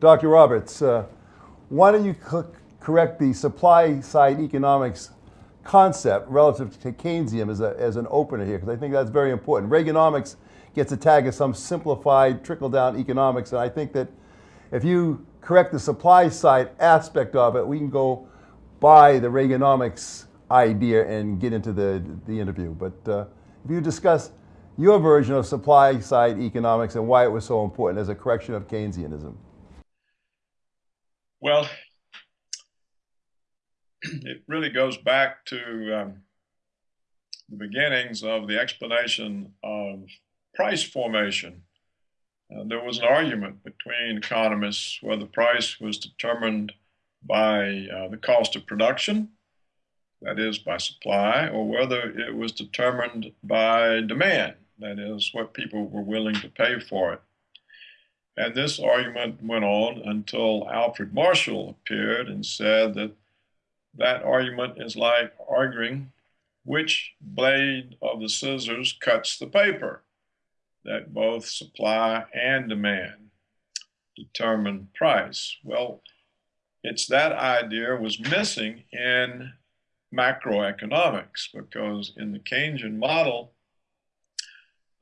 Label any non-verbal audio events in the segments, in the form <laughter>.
Dr. Roberts, uh, why don't you correct the supply side economics concept relative to Keynesian as, a, as an opener here, because I think that's very important. Reaganomics gets a tag as some simplified trickle down economics, and I think that if you correct the supply side aspect of it, we can go by the Reaganomics idea and get into the, the interview. But uh, if you discuss your version of supply side economics and why it was so important as a correction of Keynesianism. Well, it really goes back to um, the beginnings of the explanation of price formation. Uh, there was an argument between economists whether price was determined by uh, the cost of production, that is, by supply, or whether it was determined by demand, that is, what people were willing to pay for it. And this argument went on until Alfred Marshall appeared and said that that argument is like arguing which blade of the scissors cuts the paper, that both supply and demand determine price. Well, it's that idea was missing in macroeconomics because in the Keynesian model,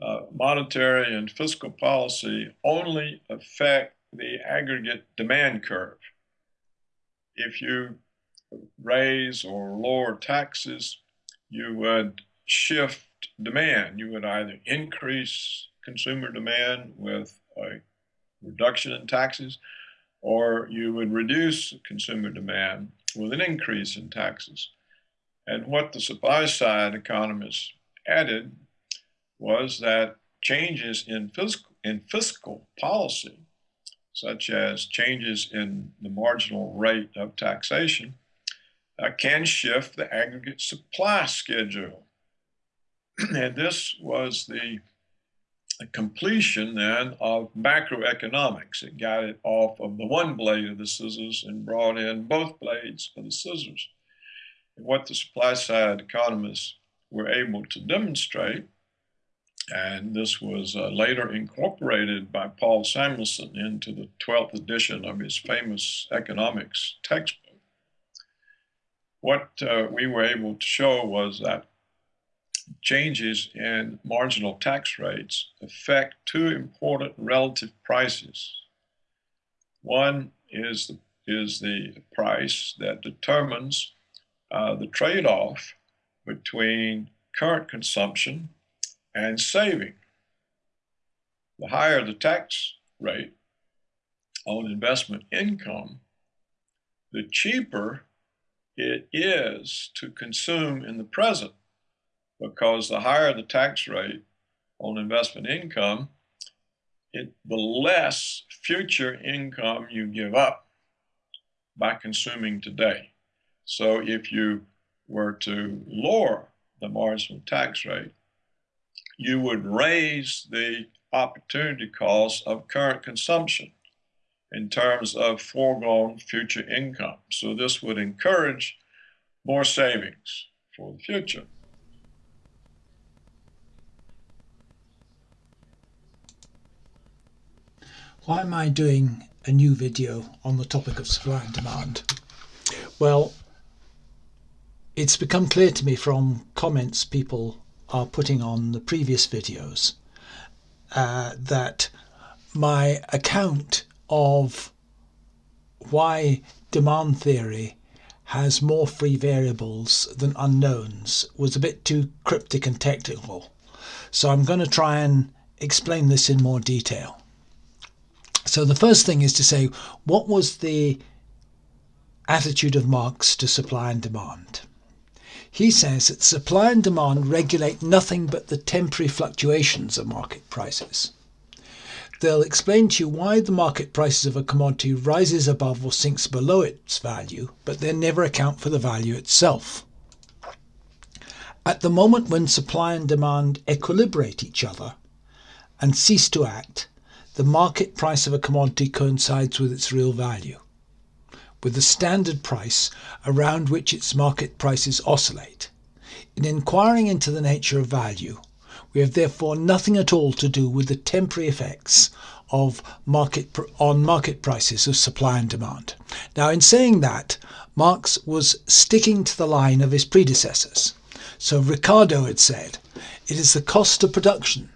uh, monetary and fiscal policy only affect the aggregate demand curve. If you raise or lower taxes, you would shift demand. You would either increase consumer demand with a reduction in taxes, or you would reduce consumer demand with an increase in taxes. And what the supply side economists added was that changes in fiscal, in fiscal policy, such as changes in the marginal rate of taxation, uh, can shift the aggregate supply schedule. <clears throat> and this was the completion then of macroeconomics. It got it off of the one blade of the scissors and brought in both blades of the scissors. And what the supply side economists were able to demonstrate and this was uh, later incorporated by Paul Samuelson into the 12th edition of his famous economics textbook. What uh, we were able to show was that changes in marginal tax rates affect two important relative prices. One is the, is the price that determines uh, the trade-off between current consumption and saving. The higher the tax rate on investment income, the cheaper it is to consume in the present because the higher the tax rate on investment income, it, the less future income you give up by consuming today. So if you were to lower the marginal tax rate, you would raise the opportunity cost of current consumption in terms of foregone future income. So this would encourage more savings for the future. Why am I doing a new video on the topic of supply and demand? Well, it's become clear to me from comments people are putting on the previous videos uh, that my account of why demand theory has more free variables than unknowns was a bit too cryptic and technical. So I'm going to try and explain this in more detail. So the first thing is to say, what was the attitude of Marx to supply and demand? He says that supply and demand regulate nothing but the temporary fluctuations of market prices. They'll explain to you why the market prices of a commodity rises above or sinks below its value, but they never account for the value itself. At the moment when supply and demand equilibrate each other and cease to act, the market price of a commodity coincides with its real value with the standard price around which its market prices oscillate. In inquiring into the nature of value, we have therefore nothing at all to do with the temporary effects of market on market prices of supply and demand. Now, in saying that, Marx was sticking to the line of his predecessors. So Ricardo had said, it is the cost of production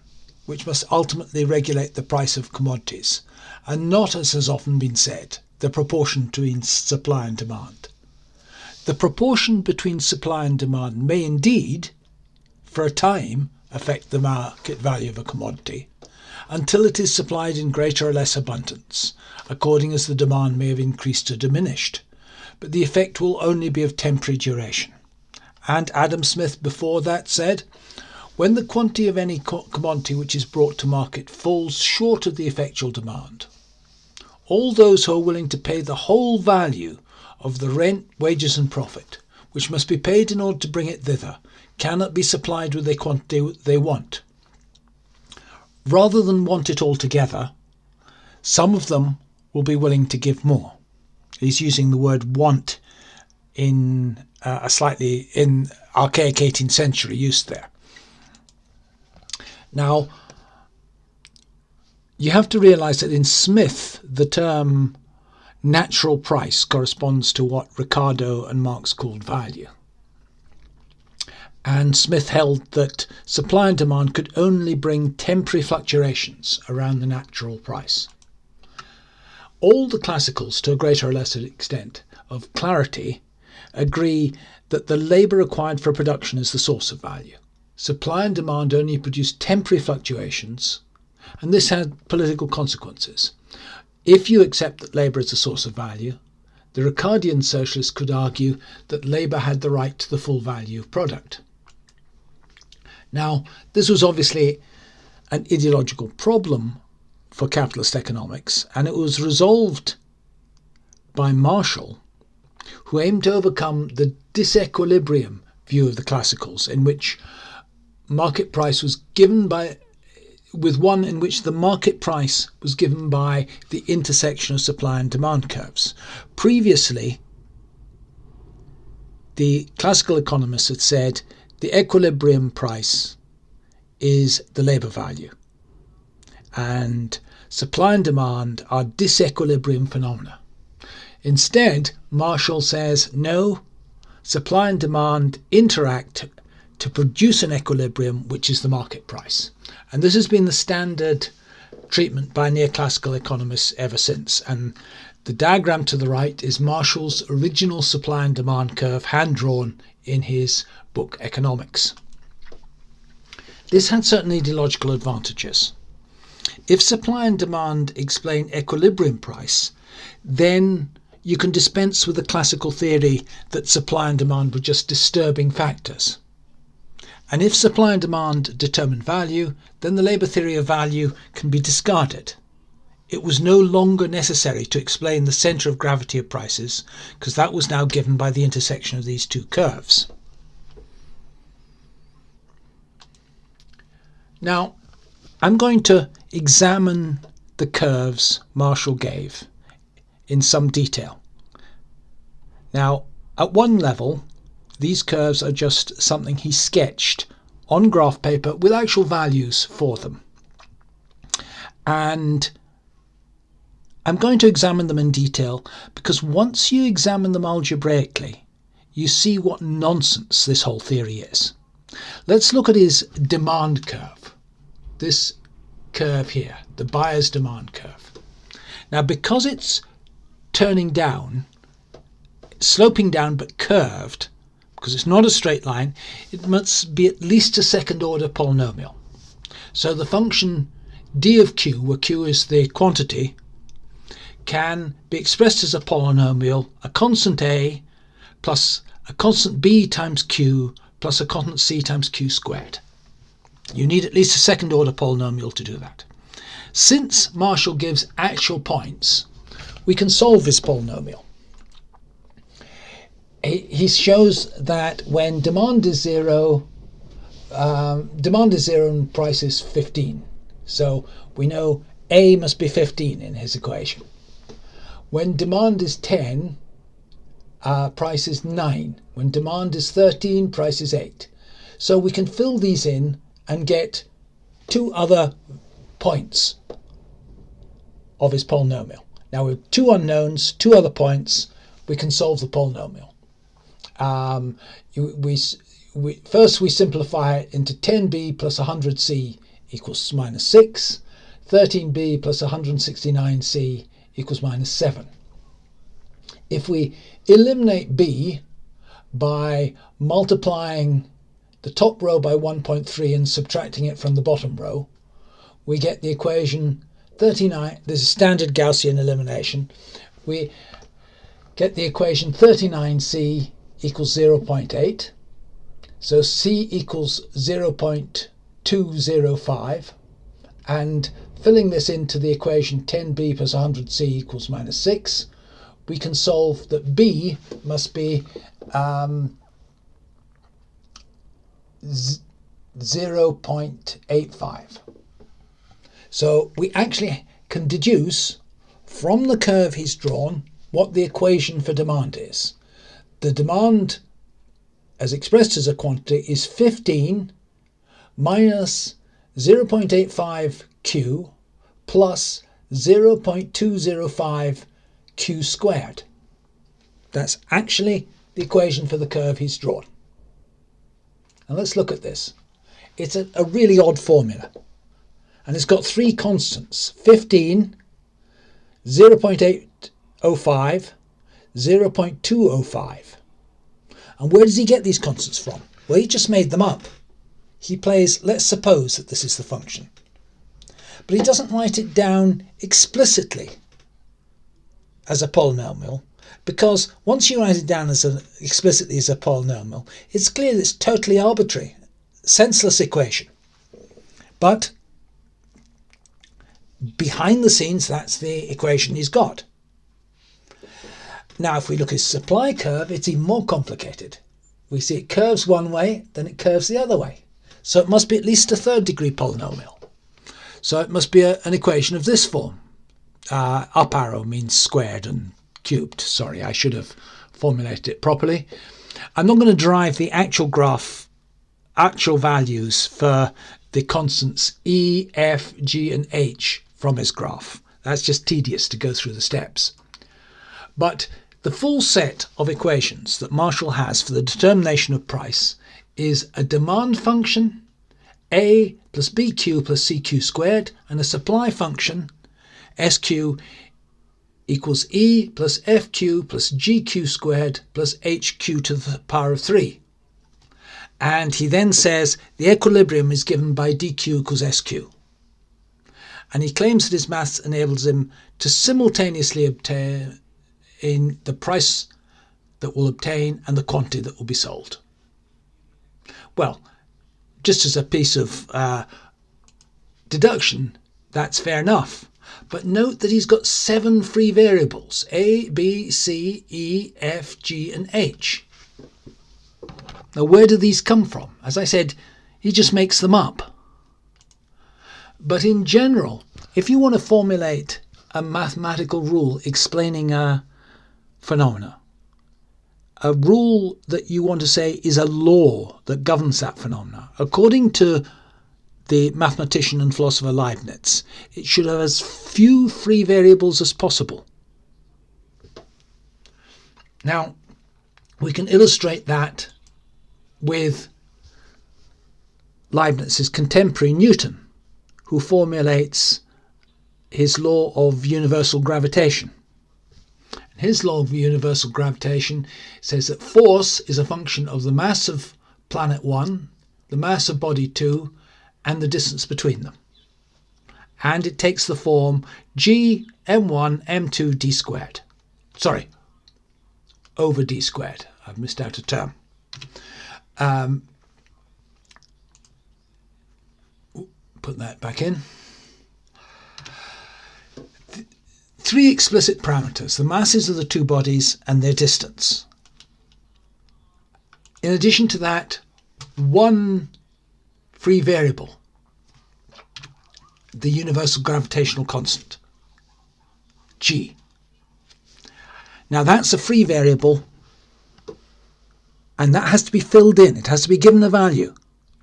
which must ultimately regulate the price of commodities, and not, as has often been said, the proportion between supply and demand. The proportion between supply and demand may indeed, for a time, affect the market value of a commodity, until it is supplied in greater or less abundance, according as the demand may have increased or diminished, but the effect will only be of temporary duration. And Adam Smith before that said, when the quantity of any commodity which is brought to market falls short of the effectual demand, all those who are willing to pay the whole value of the rent, wages, and profit, which must be paid in order to bring it thither, cannot be supplied with the quantity they want. Rather than want it altogether, some of them will be willing to give more. He's using the word want in uh, a slightly in archaic 18th century use there. Now, you have to realize that in Smith, the term natural price corresponds to what Ricardo and Marx called value. And Smith held that supply and demand could only bring temporary fluctuations around the natural price. All the classicals, to a greater or lesser extent, of clarity agree that the labour required for production is the source of value. Supply and demand only produce temporary fluctuations, and this had political consequences. If you accept that labour is a source of value, the Ricardian socialists could argue that labour had the right to the full value of product. Now, this was obviously an ideological problem for capitalist economics, and it was resolved by Marshall, who aimed to overcome the disequilibrium view of the classicals, in which market price was given by with one in which the market price was given by the intersection of supply and demand curves. Previously, the classical economists had said the equilibrium price is the labour value, and supply and demand are disequilibrium phenomena. Instead, Marshall says no, supply and demand interact to produce an equilibrium, which is the market price. And this has been the standard treatment by neoclassical economists ever since. And the diagram to the right is Marshall's original supply and demand curve, hand drawn in his book Economics. This had certain ideological advantages. If supply and demand explain equilibrium price, then you can dispense with the classical theory that supply and demand were just disturbing factors. And if supply and demand determine value, then the labour theory of value can be discarded. It was no longer necessary to explain the centre of gravity of prices, because that was now given by the intersection of these two curves. Now, I'm going to examine the curves Marshall gave in some detail. Now, at one level, these curves are just something he sketched on graph paper with actual values for them. And I'm going to examine them in detail because once you examine them algebraically, you see what nonsense this whole theory is. Let's look at his demand curve. This curve here, the buyer's demand curve. Now, because it's turning down, sloping down but curved, because it's not a straight line, it must be at least a second order polynomial. So the function d of q, where q is the quantity, can be expressed as a polynomial, a constant a plus a constant b times q plus a constant c times q squared. You need at least a second order polynomial to do that. Since Marshall gives actual points, we can solve this polynomial he shows that when demand is zero, um, demand is zero and price is 15. So we know A must be 15 in his equation. When demand is 10, uh, price is 9. When demand is 13, price is 8. So we can fill these in and get two other points. of his polynomial. Now with two unknowns, two other points, we can solve the polynomial. Um, we, we, first we simplify it into 10b plus 100c equals minus 6, 13b plus 169c equals minus 7. If we eliminate b by multiplying the top row by 1.3 and subtracting it from the bottom row, we get the equation 39. There's a standard Gaussian elimination. We get the equation 39c equals 0.8. So c equals 0.205. And filling this into the equation 10b plus 100c equals minus 6, we can solve that b must be um, 0.85. So we actually can deduce from the curve he's drawn what the equation for demand is. The demand, as expressed as a quantity, is 15 minus 0.85 Q plus 0.205 Q squared. That's actually the equation for the curve he's drawn. And let's look at this. It's a, a really odd formula. And it's got three constants, 15, 0.805, 0.205. And where does he get these constants from? Well, he just made them up. He plays, let's suppose that this is the function. But he doesn't write it down explicitly as a polynomial because once you write it down as an explicitly as a polynomial, it's clear that it's totally arbitrary, senseless equation. But behind the scenes, that's the equation he's got. Now, if we look at supply curve, it's even more complicated. We see it curves one way, then it curves the other way. So it must be at least a third degree polynomial. So it must be a, an equation of this form. Uh, up arrow means squared and cubed. Sorry, I should have formulated it properly. I'm not going to derive the actual graph, actual values for the constants E, F, G and H from his graph. That's just tedious to go through the steps. But the full set of equations that Marshall has for the determination of price is a demand function, A plus BQ plus CQ squared, and a supply function, SQ equals E plus FQ plus GQ squared plus HQ to the power of 3. And he then says the equilibrium is given by DQ equals SQ. And he claims that his maths enables him to simultaneously obtain in the price that will obtain and the quantity that will be sold. Well, just as a piece of uh, deduction, that's fair enough. But note that he's got seven free variables A, B, C, E, F, G, and H. Now, where do these come from? As I said, he just makes them up. But in general, if you want to formulate a mathematical rule explaining a phenomena. A rule that you want to say is a law that governs that phenomena. According to the mathematician and philosopher Leibniz, it should have as few free variables as possible. Now, we can illustrate that with Leibniz's contemporary Newton, who formulates his law of universal gravitation. His law of universal gravitation says that force is a function of the mass of planet 1, the mass of body 2, and the distance between them. And it takes the form g m1 m2 d squared. Sorry, over d squared. I've missed out a term. Um, put that back in. Three explicit parameters the masses of the two bodies and their distance. In addition to that, one free variable, the universal gravitational constant, g. Now that's a free variable and that has to be filled in, it has to be given a value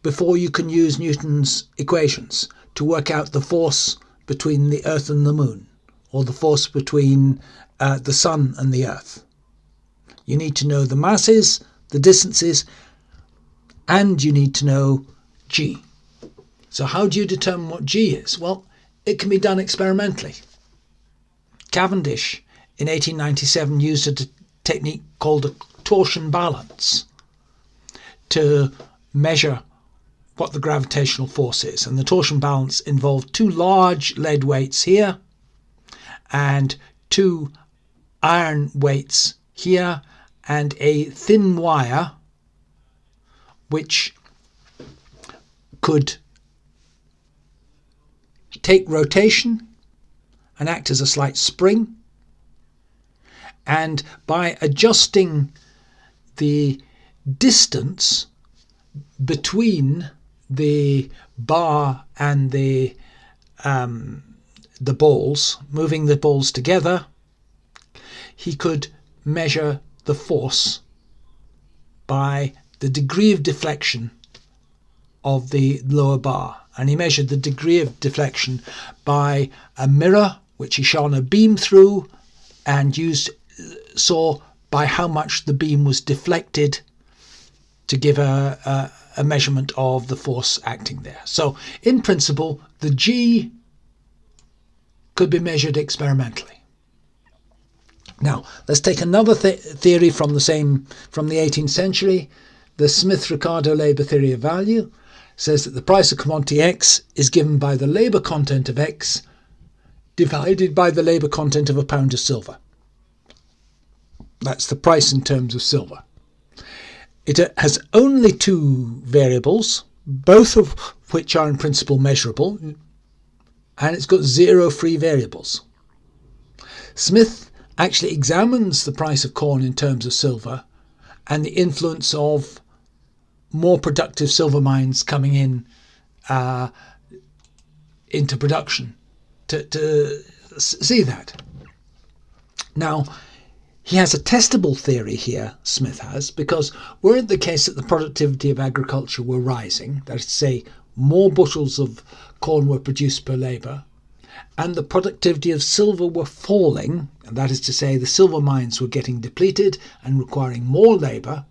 before you can use Newton's equations to work out the force between the Earth and the Moon or the force between uh, the Sun and the Earth. You need to know the masses, the distances, and you need to know G. So, how do you determine what G is? Well, it can be done experimentally. Cavendish in 1897 used a technique called a torsion balance to measure what the gravitational force is. And the torsion balance involved two large lead weights here and two iron weights here and a thin wire which could take rotation and act as a slight spring. And by adjusting the distance between the bar and the um, the balls, moving the balls together, he could measure the force by the degree of deflection of the lower bar. And he measured the degree of deflection by a mirror which he shone a beam through and used saw by how much the beam was deflected to give a, a, a measurement of the force acting there. So in principle, the G could be measured experimentally. Now, let's take another th- theory from the same from the 18th century. The Smith-Ricardo labor theory of value says that the price of commodity X is given by the labor content of X divided by the labor content of a pound of silver. That's the price in terms of silver. It uh, has only two variables, both of which are in principle measurable, and it's got zero free variables. Smith actually examines the price of corn in terms of silver and the influence of more productive silver mines coming in uh, into production to, to see that. Now, he has a testable theory here, Smith has, because were it the case that the productivity of agriculture were rising, that is to say, more bushels of corn were produced per labour, and the productivity of silver were falling, and that is to say, the silver mines were getting depleted and requiring more labour,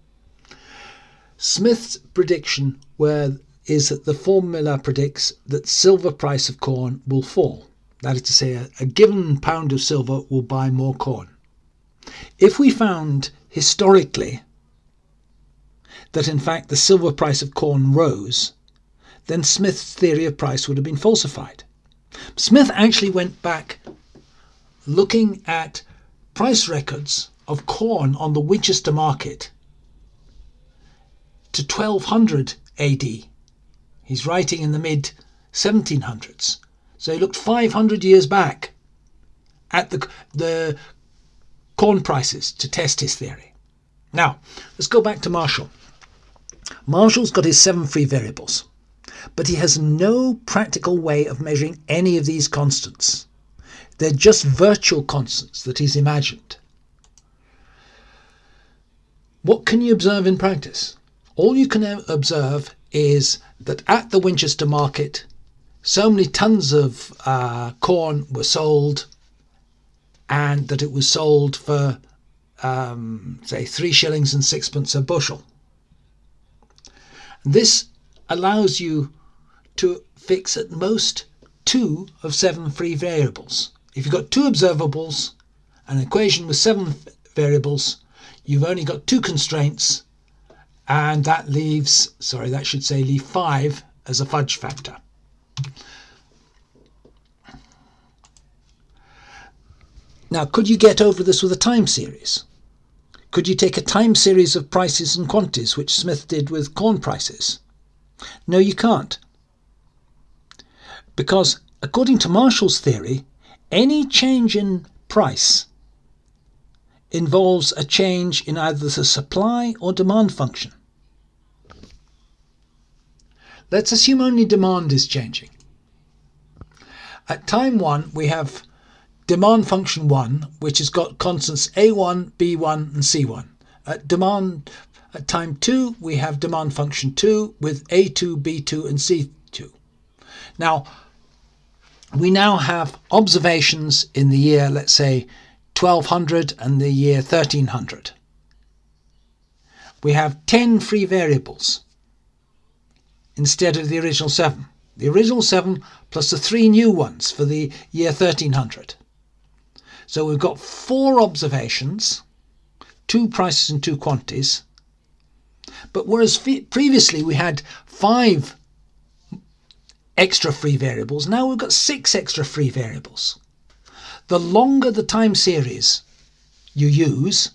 Smith's prediction were, is that the formula predicts that silver price of corn will fall. That is to say, a, a given pound of silver will buy more corn. If we found historically that in fact the silver price of corn rose, then Smith's theory of price would have been falsified. Smith actually went back looking at price records of corn on the Winchester market to 1200 AD. He's writing in the mid 1700s. So he looked 500 years back at the, the corn prices to test his theory. Now, let's go back to Marshall. Marshall's got his seven free variables but he has no practical way of measuring any of these constants. They're just virtual constants that he's imagined. What can you observe in practice? All you can observe is that at the Winchester market, so many tons of uh, corn were sold, and that it was sold for, um, say, three shillings and sixpence a bushel. This allows you to fix at most two of seven free variables. If you've got two observables, an equation with seven variables, you've only got two constraints, and that leaves, sorry, that should say leave five as a fudge factor. Now, could you get over this with a time series? Could you take a time series of prices and quantities, which Smith did with corn prices? No, you can't. Because according to Marshall's theory, any change in price involves a change in either the supply or demand function. Let's assume only demand is changing. At time 1, we have demand function 1, which has got constants A1, B1, and C1. At demand at time 2, we have demand function 2 with A2, B2, and C2. Now, we now have observations in the year, let's say, 1200 and the year 1300. We have 10 free variables instead of the original 7. The original 7 plus the three new ones for the year 1300. So we've got four observations, two prices and two quantities. But whereas previously we had five extra free variables, now we've got six extra free variables. The longer the time series you use,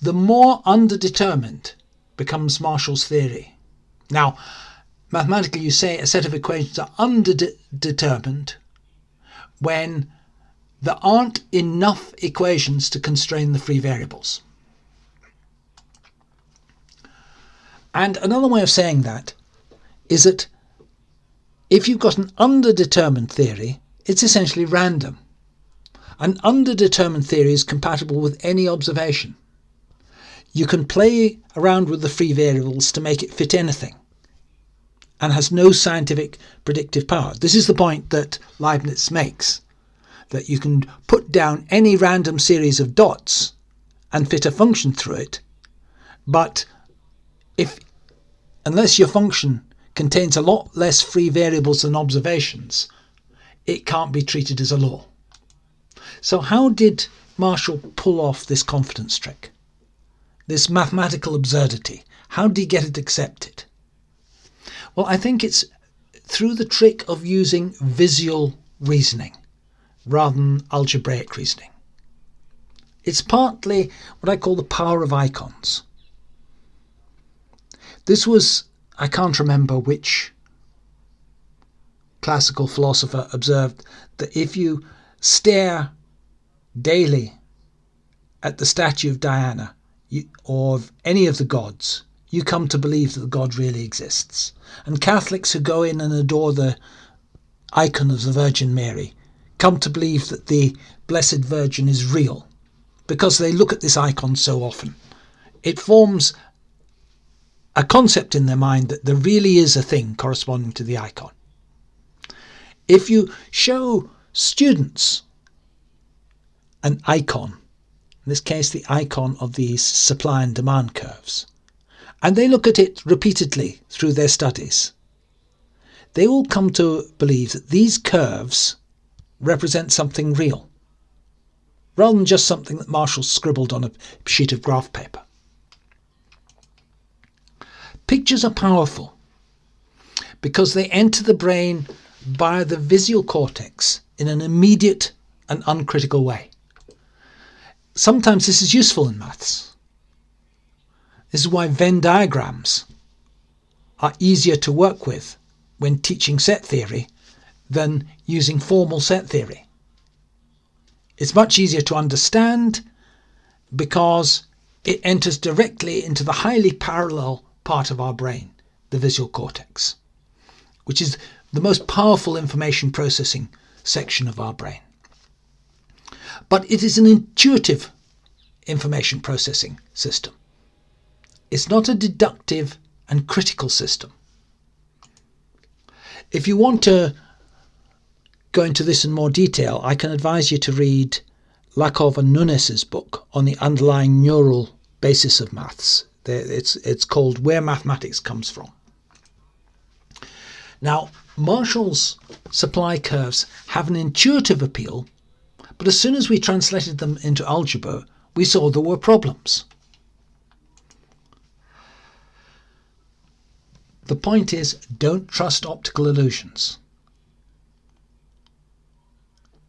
the more underdetermined becomes Marshall's theory. Now, mathematically you say a set of equations are underdetermined when there aren't enough equations to constrain the free variables. And another way of saying that is that if you've got an underdetermined theory, it's essentially random. An underdetermined theory is compatible with any observation. You can play around with the free variables to make it fit anything and has no scientific predictive power. This is the point that Leibniz makes that you can put down any random series of dots and fit a function through it, but if unless your function contains a lot less free variables than observations, it can't be treated as a law. So how did Marshall pull off this confidence trick? This mathematical absurdity? How did he get it accepted? Well, I think it's through the trick of using visual reasoning rather than algebraic reasoning. It's partly what I call the power of icons. This was, I can't remember which classical philosopher observed that if you stare daily at the statue of Diana you, or of any of the gods, you come to believe that the God really exists. And Catholics who go in and adore the icon of the Virgin Mary come to believe that the Blessed Virgin is real because they look at this icon so often. It forms a concept in their mind that there really is a thing corresponding to the icon. If you show students an icon, in this case the icon of these supply and demand curves, and they look at it repeatedly through their studies, they will come to believe that these curves represent something real, rather than just something that Marshall scribbled on a sheet of graph paper. Pictures are powerful because they enter the brain via the visual cortex in an immediate and uncritical way. Sometimes this is useful in maths. This is why Venn diagrams are easier to work with when teaching set theory than using formal set theory. It's much easier to understand because it enters directly into the highly parallel part of our brain, the visual cortex, which is the most powerful information processing section of our brain. But it is an intuitive information processing system. It's not a deductive and critical system. If you want to go into this in more detail, I can advise you to read Lakoff and Núñez's book on the underlying neural basis of maths. It's, it's called Where Mathematics Comes From. Now, Marshall's supply curves have an intuitive appeal, but as soon as we translated them into algebra, we saw there were problems. The point is, don't trust optical illusions.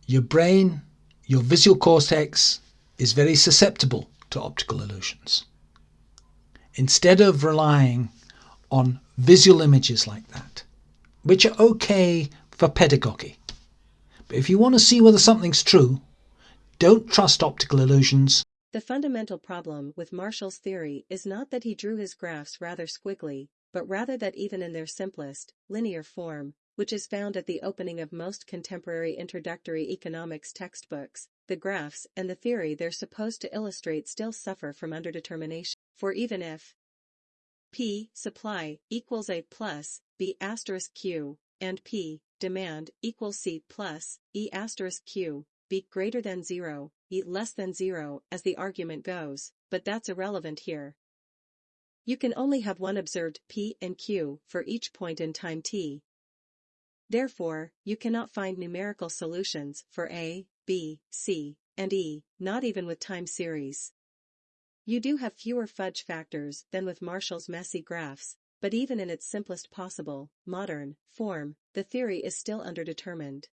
Your brain, your visual cortex, is very susceptible to optical illusions instead of relying on visual images like that, which are okay for pedagogy. But if you want to see whether something's true, don't trust optical illusions. The fundamental problem with Marshall's theory is not that he drew his graphs rather squiggly, but rather that even in their simplest, linear form, which is found at the opening of most contemporary introductory economics textbooks, the graphs and the theory they're supposed to illustrate still suffer from underdetermination. For even if P supply equals A plus B asterisk Q and P demand equals C plus E asterisk Q, B greater than 0, E less than 0 as the argument goes, but that's irrelevant here. You can only have one observed P and Q for each point in time t. Therefore, you cannot find numerical solutions for A, B, C, and E, not even with time series. You do have fewer fudge factors than with Marshall's messy graphs, but even in its simplest possible, modern, form, the theory is still underdetermined.